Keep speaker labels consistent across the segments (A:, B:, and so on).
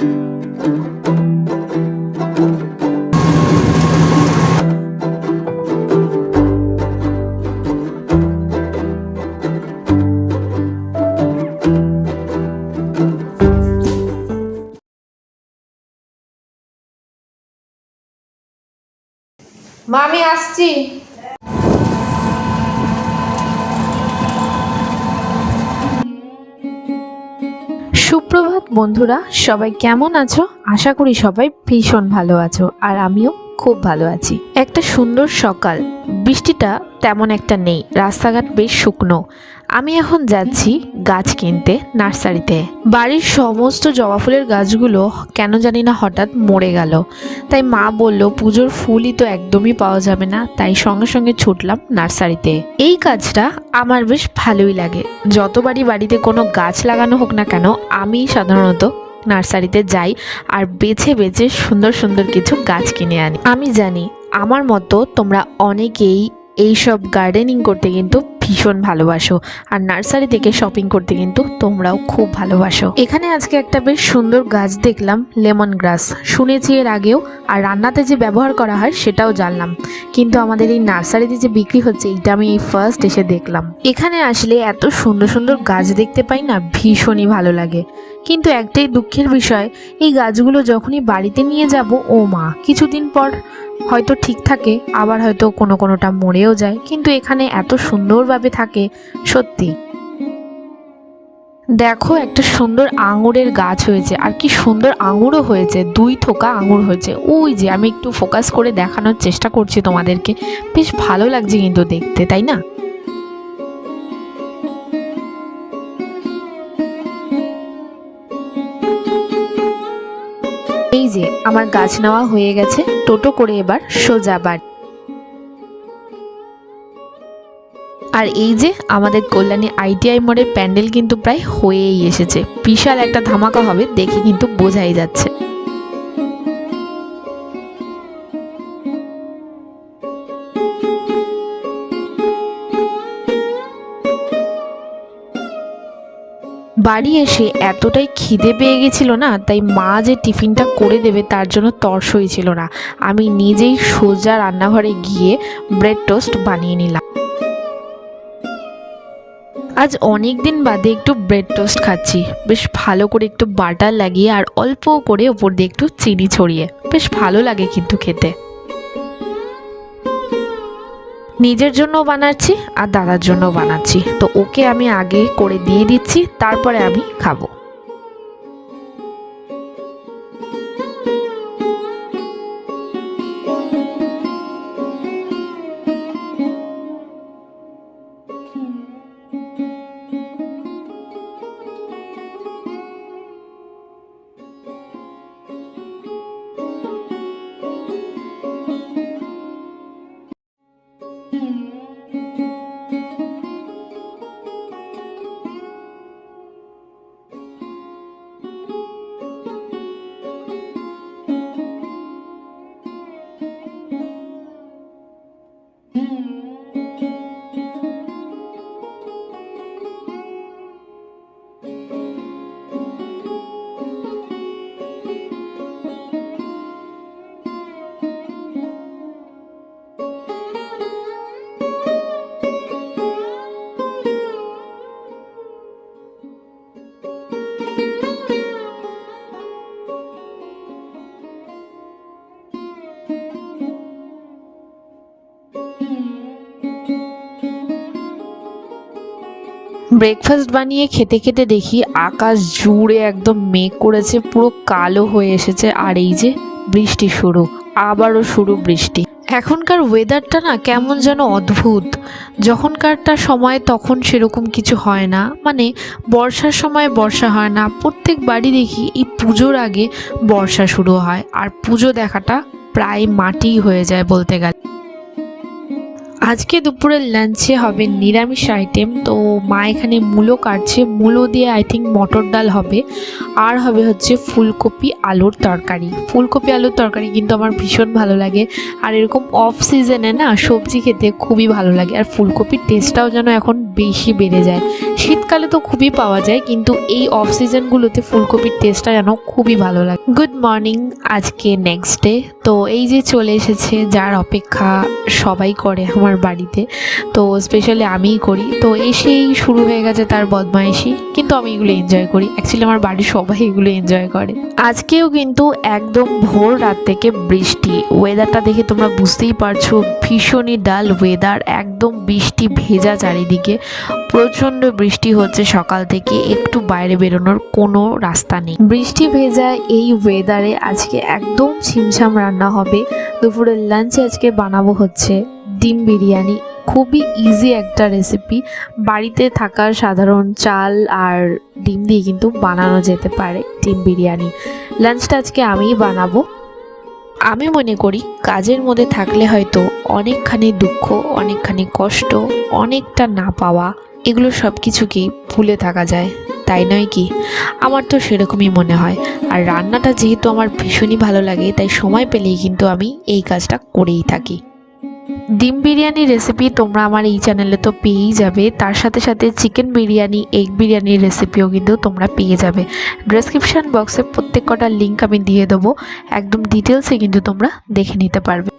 A: মা আমি আসছি।
B: বন্ধুরা, সবাই কেমন আছো? আশা করি সবাই ভীষণ ভালো আছো আর আমিও খুব ভালো আছি। একটা সুন্দর সকাল। বৃষ্টিটা তেমন একটা নেই। রাস্তাঘাট বেশ শুকনো। আমি এখন যাচ্ছি গাছ কিনতে, নার্সারিতে। বাড়ির সমস্ত জবা ফুলের গাছগুলো কেন জানি না হঠাৎ মরে গেল। তাই মা বলল, পুজোর ফুলই তো একদমই পাওয়া যাবে না। তাই সঙ্গে সঙ্গে ছুটলাম নার্সারিতে। এই কাজটা আমার বেশ ভালোই লাগে। যতবারই বাড়িতে কোনো গাছ লাগানো হোক না কেন, আমি সাধারণত নার্সারিতে যাই আর বেছে বেছে সুন্দর সুন্দর কিছু গাছ কিনে আনি। আমি জানি, আমার মতো তোমরা অনেকেই এইসব গার্ডেনিং করতে কিন্তু ভীষণ ভালোবাসো। আর নার্সারি থেকে শপিং করতে কিন্তু তোমরাও খুব ভালোবাসো। এখানে আজকে একটা বেশ সুন্দর গাছ দেখলাম, লেমন গ্রাস। শুনেছি এর আগেও, আর রান্নাতে যে ব্যবহার করা হয় সেটাও জানলাম। কিন্তু আমাদের এই নার্সারিতে যে বিক্রি হচ্ছে এটা আমি এই ফার্স্ট এসে দেখলাম। এখানে আসলে এত সুন্দর সুন্দর গাছ দেখতে পাই না, ভীষণই ভালো লাগে। কিন্তু একটাই দুঃখের বিষয়, এই গাছগুলো যখনই বাড়িতে নিয়ে যাব, ও মা, কিছুদিন পর হয়তো ঠিক থাকে, আবার হয়তো কোনো কোনোটা মরেও যায়। কিন্তু এখানে এত সুন্দরভাবে থাকে, সত্যি। দেখো একটা সুন্দর আঙুরের গাছ হয়েছে, আর কি সুন্দর আঙুরও হয়েছে, দুই থোকা আঙুর হয়েছে। ওই যে আমি একটু ফোকাস করে দেখানোর চেষ্টা করছি তোমাদেরকে, বেশ ভালো লাগছে কিন্তু দেখতে, তাই না? এই যে আমার গাছ নেওয়া হয়ে গেছে, টোটো করে এবার সোজা বাড়ি। আর এই যে আমাদের কল্যাণী আইটিআই মোড়ের প্যান্ডেল কিন্তু প্রায় হয়েই এসেছে। বিশাল একটা ধামাকা হবে, দেখে কিন্তু বোঝাই যাচ্ছে। বাড়ি এসে এতটাই খিদে পেয়ে গেছিল না, তাই মা যে টিফিনটা করে দেবে তার জন্য তর্সই ছিল না। আমি নিজেই সোজা রান্নাঘরে গিয়ে ব্রেড টোস্ট বানিয়ে নিলাম। আজ অনেক দিন বাদে একটু ব্রেড টোস্ট খাচ্ছি। বেশ ভালো করে একটু বাটার লাগিয়ে আর অল্প করে ওপর দিয়ে একটু চিনি ছড়িয়ে। বেশ ভালো লাগে কিন্তু খেতে। নিজের জন্য বানাচ্ছি আর দাদার জন্য বানাচ্ছি। তো ওকে আমি আগে করে দিয়ে দিচ্ছি, তারপরে আমি খাব। ব্রেকফাস্ট বানিয়ে খেতে খেতে দেখি আকাশ জুড়ে একদম মেঘ করেছে, পুরো কালো হয়ে এসেছে। আর এই যে বৃষ্টি শুরু, আবারও শুরু বৃষ্টি। এখনকার ওয়েদারটা না কেমন যেন অদ্ভুত। যখনকারটা সময় তখন সেরকম কিছু হয় না। মানে বর্ষার সময় বর্ষা হয় না। প্রত্যেক বাড়ি দেখি এই পুজোর আগে বর্ষা শুরু হয়। আর পুজো দেখাটা প্রায় মাটি হয়ে যায় বলতে গেলে। আজকে দুপুরের লাঞ্চে হবে নিরামিষ আইটেম তো মা এখানে মূলো কাটছে। মূলো দিয়ে আই থিঙ্ক মটর ডাল হবে। আর হবে হচ্ছে ফুলকপি আলুর তরকারি। ফুলকপি আলুর তরকারি কিন্তু আমার ভীষণ ভালো লাগে। আর এরকম অফ সিজনে না সবজি খেতে খুবই ভালো লাগে। আর ফুলকপির টেস্টটাও যেন এখন বেশি বেড়ে যায়। শীতকালে তো খুবই পাওয়া যায়, কিন্তু এই অফ সিজনগুলোতে ফুলকপির টেস্টটা যেন খুবই ভালো লাগে। গুড মর্নিং আজকে নেক্সট ডে তো এই যে চলে এসেছে, যার অপেক্ষা সবাই করে আমার বাড়িতে, তো স্পেশালি আমিই করি। তো এসেই শুরু হয়ে গেছে তার বদমাইশি, কিন্তু আমি এগুলো এনজয় করি। অ্যাকচুয়ালি আমার বাড়ির সবাই এগুলো এনজয় করে। আজকেও কিন্তু একদম ভোর রাত থেকে বৃষ্টি। ওয়েদারটা দেখে তোমরা বুঝতেই পারছ, ভীষণই ডাল ওয়েদার একদম বৃষ্টি ভেজা চারিদিকে। প্রচণ্ড বৃষ্টি হচ্ছে সকাল থেকে, একটু বাইরে বেরোনোর কোনো রাস্তা নেই। বৃষ্টি ভেজা এই ওয়েদারে আজকে একদম ছিমছাম রান্না হবে। দুপুরের লাঞ্চে আজকে বানাবো হচ্ছে ডিম বিরিয়ানি। খুবই ইজি একটা রেসিপি বাড়িতে থাকা সাধারণ চাল আর ডিম দিয়ে কিন্তু বানানো যেতে পারে ডিম বিরিয়ানি। লাঞ্চটা আজকে আমিই বানাবো। আমি মনে করি কাজের মধ্যে থাকলে হয়তো অনেকখানি দুঃখ, অনেকখানি কষ্ট, অনেকটা না পাওয়া এগুলো সব কিছুকেই ভুলে থাকা যায়? তাই নয় কি? আমার তো সেরকমই মনে হয়। আর রান্নাটা যেহেতু আমার ভীষণই ভালো লাগে, তাই সময় পেলেই কিন্তু আমি এই কাজটা করেই থাকি। ডিম বিরিয়ানি রেসিপি তোমরা আমার এই চ্যানেলে তো পেয়েই যাবে। তার সাথে সাথে চিকেন বিরিয়ানি এগ বিরিয়ানির রেসিপিও কিন্তু তোমরা পেয়ে যাবে। ডেসক্রিপশান বক্সে প্রত্যেক কটা লিঙ্ক আমি দিয়ে দেবো। একদম ডিটেলসে কিন্তু তোমরা দেখে নিতে পারবে।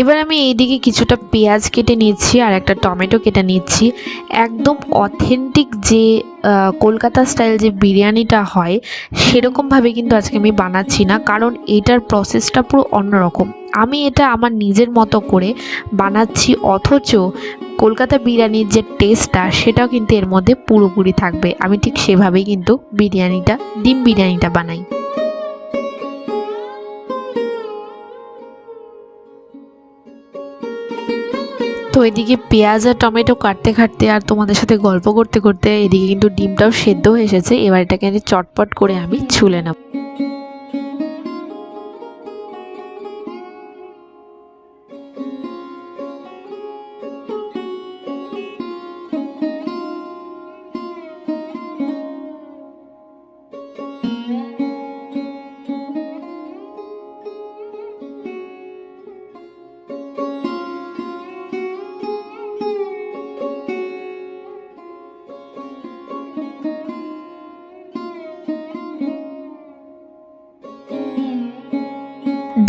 B: এবার আমি এইদিকে কিছুটা পেঁয়াজ কেটে নিচ্ছি আর একটা টমেটো কেটে নিচ্ছি। একদম অথেন্টিক যে কলকাতা স্টাইল যে বিরিয়ানিটা হয় সেরকমভাবে কিন্তু আজকে আমি বানাচ্ছি না, কারণ এটার প্রসেসটা পুরো অন্যরকম। আমি এটা আমার নিজের মতো করে বানাচ্ছি, অথচ কলকাতা বিরিয়ানির যে টেস্টটা সেটাও কিন্তু এর মধ্যে পুরোপুরি থাকবে। আমি ঠিক সেভাবেই কিন্তু বিরিয়ানিটা, ডিম বিরিয়ানিটা বানাই। তো এদিকে পেঁয়াজ আর টমেটো কাটতে কাটতে আর তোমাদের সাথে গল্প করতে করতে এদিকে কিন্তু ডিমটাও সেদ্ধ হয়ে এসেছে। এবার এটাকে চটপট করে আমি ছুলে নেব।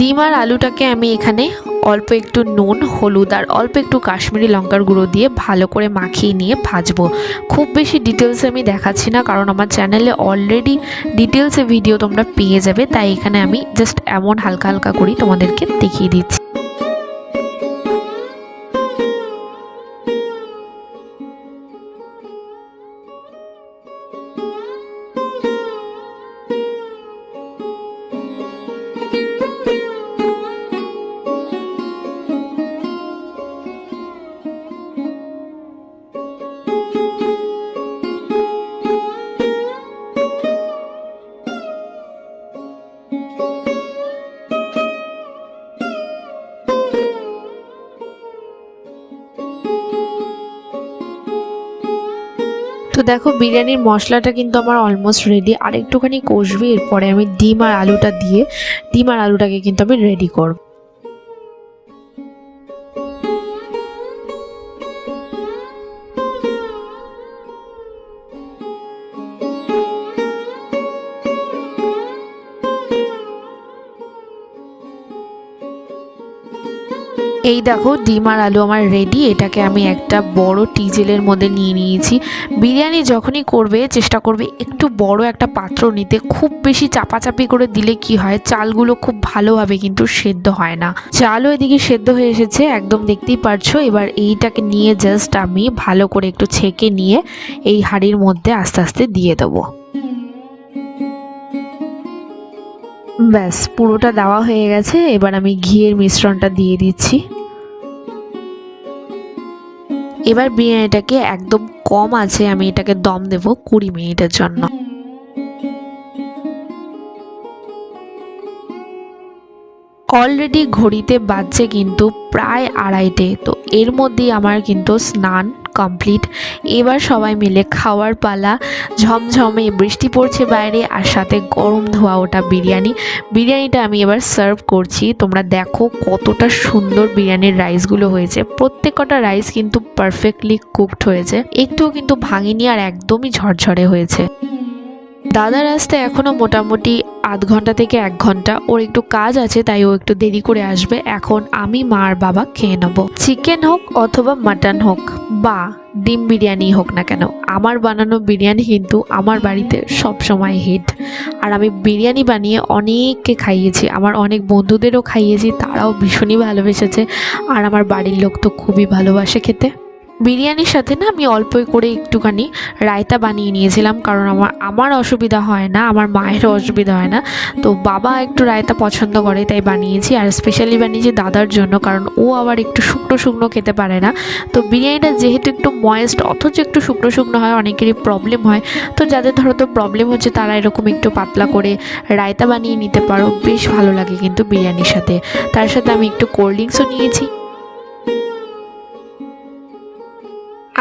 B: ডিম আর আলুটাকে আমি এখানে অল্প একটু নুন, হলুদ আর অল্প একটু কাশ্মীরি লঙ্কার গুঁড়ো দিয়ে ভালো করে মাখিয়ে নিয়ে ভাজবো। খুব বেশি ডিটেলস আমি দেখাচ্ছি না কারণ আমার চ্যানেলে অলরেডি ডিটেলসে ভিডিও তোমরা পেয়ে যাবে, তাই এখানে আমি জাস্ট এমন হালকা হালকা করেই তোমাদেরকে দেখিয়ে দিচ্ছি। তো দেখো বিরিয়ানির মশলাটা কিন্তু আমার অলমোস্ট রেডি আর একটুখানি কষবি, এরপরে আমি ডিম আর আলুটা দিয়ে, ডিম আর আলুটাকে কিন্তু আমি রেডি করব। এই দেখো ডিম আর আলু আমার রেডি এটাকে আমি একটা বড় টিজেলের মধ্যে নিয়ে নিয়েছি। বিরিয়ানি যখনই করবে, চেষ্টা করবে একটু বড় একটা পাত্র নিতে। খুব বেশি চাপাচাপি করে দিলে কি হয়, চালগুলো খুব ভালোভাবে কিন্তু সেদ্ধ হয় না। চালও এদিকে সেদ্ধ হয়ে এসেছে, একদম দেখতেই পারছ। এবার এইটাকে নিয়ে জাস্ট আমি ভালো করে একটু ছেঁকে নিয়ে এই হাঁড়ির মধ্যে আস্তে আস্তে দিয়ে দেবো। ব্যাস, পুরোটা দেওয়া হয়ে গেছে, এবার আমি ঘিয়ের মিশ্রণটা দিয়ে দিচ্ছি। এবার বিরিয়ানিটাকে একদম কম আছে, আমি এটাকে দম দেব কুড়ি মিনিটের জন্য। অলরেডি ঘড়িতে বাজছে কিন্তু প্রায় আড়াইটে, তো এর মধ্যেই আমার কিন্তু স্নান কমপ্লিট এবার সবাই মিলে খাওয়ার পালা। ঝমঝমে বৃষ্টি পড়ছে বাইরে আর সাথে গরম ধোয়া ওটা বিরিয়ানি। বিরিয়ানিটা আমি এবার সার্ভ করছি। তোমরা দেখো কতটা সুন্দর বিরিয়ানির রাইসগুলো হয়েছে। প্রত্যেকটা রাইস কিন্তু পারফেক্টলি কুকড হয়েছে। একটুও কিন্তু ভাঙিনি আর একদমই ঝরঝরে হয়েছে। দাদার আসতে এখনও মোটামুটি আধ ঘণ্টা থেকে এক ঘণ্টা। ওর একটু কাজ আছে, তাই ও একটু দেরি করে আসবে। এখন আমি মা আর বাবা খেয়ে নেব। চিকেন হোক অথবা মাটন হোক, বা ডিম বিরিয়ানি হোক না কেন, আমার বানানো বিরিয়ানি কিন্তু আমার বাড়িতে সব সময় হিট আর আমি বিরিয়ানি বানিয়ে অনেককে খাইয়েছি, আমার অনেক বন্ধুদেরও খাইয়েছি, তারাও ভীষণই ভালোবেসেছে। আর আমার বাড়ির লোক তো খুবই ভালোবাসে খেতে। বিরিয়ানির সাথে না আমি অল্পই করে একটুখানি রায়তা বানিয়ে নিয়েছিলাম, কারণ আমার আমার অসুবিধা হয় না, আমার মায়েরও অসুবিধা হয় না। তো বাবা একটু রায়তা পছন্দ করে, তাই বানিয়েছি, আর স্পেশালি বানিয়েছি দাদার জন্য, কারণ ও আবার একটু শুকনো শুকনো খেতে পারে না। তো বিরিয়ানিটা যেহেতু একটু ময়েস্ট অথচ একটু শুকনো শুকনো হয়, অনেকেরই প্রবলেম হয়। তো যাদের ধরো তো প্রবলেম হচ্ছে, তারা এরকম একটু পাতলা করে রায়তা বানিয়ে নিতে পারো, বেশ ভালো লাগে কিন্তু বিরিয়ানির সাথে। তার সাথে আমি একটু কোল্ড ড্রিঙ্কসও নিয়েছি।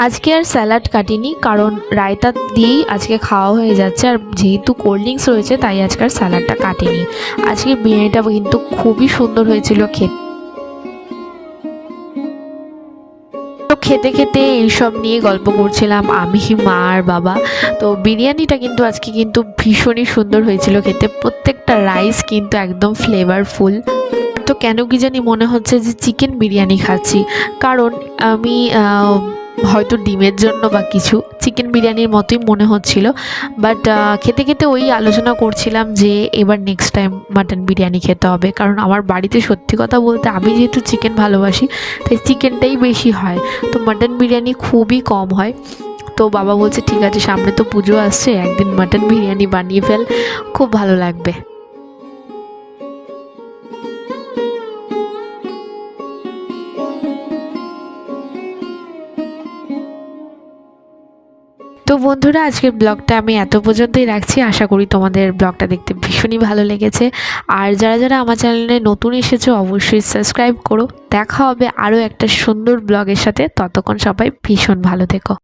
B: আজকে আর স্যালাড কাটিনি, কারণ রায়তা দিয়েই আজকে খাওয়া হয়ে যাচ্ছে। আর যেহেতু কোল্ড ড্রিঙ্কস রয়েছে, তাই আজকে আর স্যালাডটা কাটিনি। আজকে বিরিয়ানিটা কিন্তু খুবই সুন্দর হয়েছিল খেতে। খেতে খেতে এইসব নিয়ে গল্প করছিলাম আমি, মা আর বাবা। তো বিরিয়ানিটা কিন্তু আজকে কিন্তু ভীষণই সুন্দর হয়েছিল খেতে। প্রত্যেকটা রাইস কিন্তু একদম ফ্লেভারফুল তো কেন কি জানি মনে হচ্ছে যে চিকেন বিরিয়ানি খাচ্ছি। কারণ আমি হয়তো ডিমের জন্য বা কিছু। চিকেন বিরিয়ানির মতোই মনে হচ্ছিল। বাট খেতে খেতে ওই আলোচনা করছিলাম যে এবার নেক্সট টাইম মাটন বিরিয়ানি খেতে হবে। কারণ আমার বাড়িতে সত্যি কথা বলতে আমি যেহেতু চিকেন ভালোবাসি, তাই চিকেনটাই বেশি হয়। তো মাটন বিরিয়ানি খুবই কম হয়। তো বাবা বলছে, ঠিক আছে, সামনে তো পুজো আসছে, একদিন মাটন বিরিয়ানি বানিয়ে ফেল। খুব ভালো লাগবে। বন্ধুরা, আজকের ব্লগটা আমি এত পর্যন্তই রাখছি। আশা করি তোমাদের ব্লগটা দেখতে ভীষণই ভালো লেগেছে। আর যারা যারা আমার চ্যানেলে নতুন এসেছ, অবশ্যই সাবস্ক্রাইব করো। দেখা হবে আরও একটা সুন্দর ব্লগের সাথে। ততক্ষণ সবাই ভীষণ ভালো থেকো।